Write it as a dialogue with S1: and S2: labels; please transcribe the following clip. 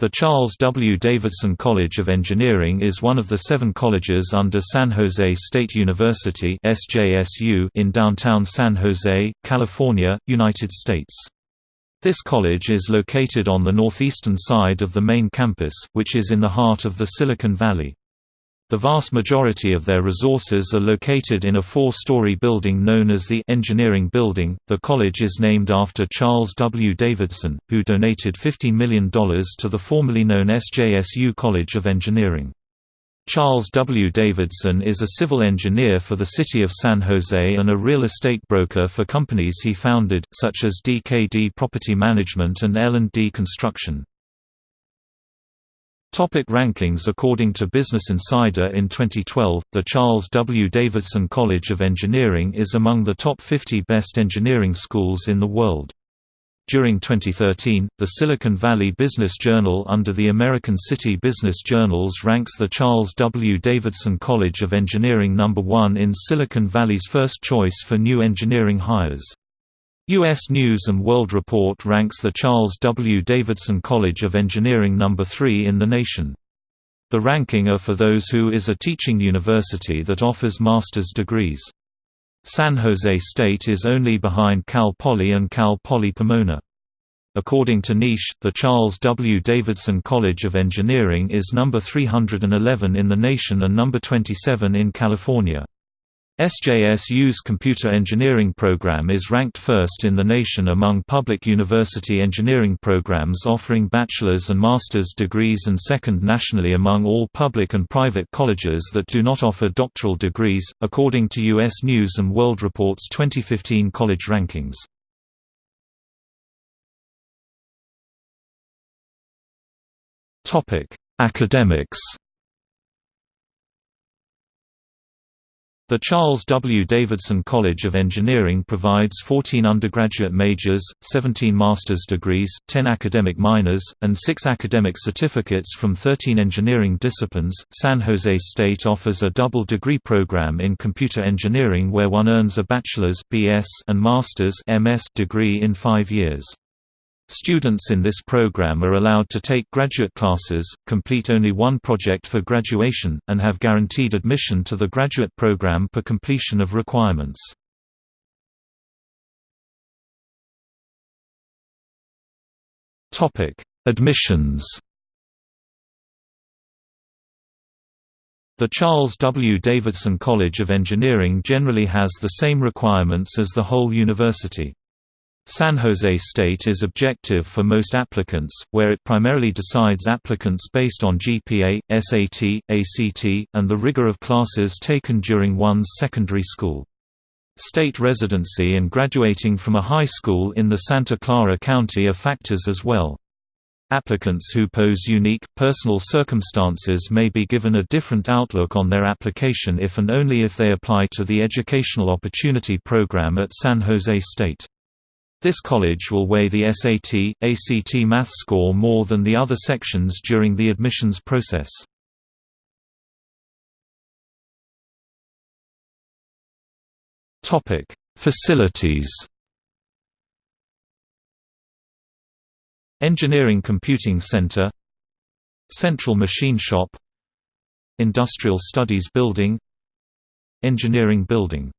S1: The Charles W. Davidson College of Engineering is one of the seven colleges under San Jose State University in downtown San Jose, California, United States. This college is located on the northeastern side of the main campus, which is in the heart of the Silicon Valley. The vast majority of their resources are located in a four-story building known as the Engineering Building. The college is named after Charles W. Davidson, who donated $50 million to the formerly known SJSU College of Engineering. Charles W. Davidson is a civil engineer for the city of San Jose and a real estate broker for companies he founded, such as DKD Property Management and L&D Construction. Topic rankings According to Business Insider in 2012, the Charles W. Davidson College of Engineering is among the top 50 best engineering schools in the world. During 2013, the Silicon Valley Business Journal under the American City Business Journals ranks the Charles W. Davidson College of Engineering number 1 in Silicon Valley's first choice for new engineering hires. U.S. News & World Report ranks the Charles W. Davidson College of Engineering number 3 in the nation. The ranking are for those who is a teaching university that offers master's degrees. San Jose State is only behind Cal Poly and Cal Poly Pomona. According to Niche, the Charles W. Davidson College of Engineering is number 311 in the nation and number 27 in California. SJSU's computer engineering program is ranked first in the nation among public university engineering programs offering bachelor's and master's degrees and second nationally among all public and private colleges that do not offer doctoral degrees, according to U.S. News & World Report's 2015 college rankings. Academics The Charles W. Davidson College of Engineering provides 14 undergraduate majors, 17 master's degrees, 10 academic minors, and 6 academic certificates from 13 engineering disciplines. San Jose State offers a double degree program in computer engineering where one earns a bachelor's (BS) and master's (MS) degree in 5 years. Students in this program are allowed to take graduate classes, complete only one project for graduation, and have guaranteed admission to the graduate program per completion of requirements. Admissions The Charles W. Davidson College of Engineering generally has the same requirements as the whole university. San Jose State is objective for most applicants, where it primarily decides applicants based on GPA, SAT, ACT, and the rigor of classes taken during one's secondary school. State residency and graduating from a high school in the Santa Clara County are factors as well. Applicants who pose unique, personal circumstances may be given a different outlook on their application if and only if they apply to the Educational Opportunity Program at San Jose State. This college will weigh the SAT, ACT math score more than the other sections during the admissions process. Facilities Engineering Computing Center Central Machine Shop Industrial Studies Building Engineering Building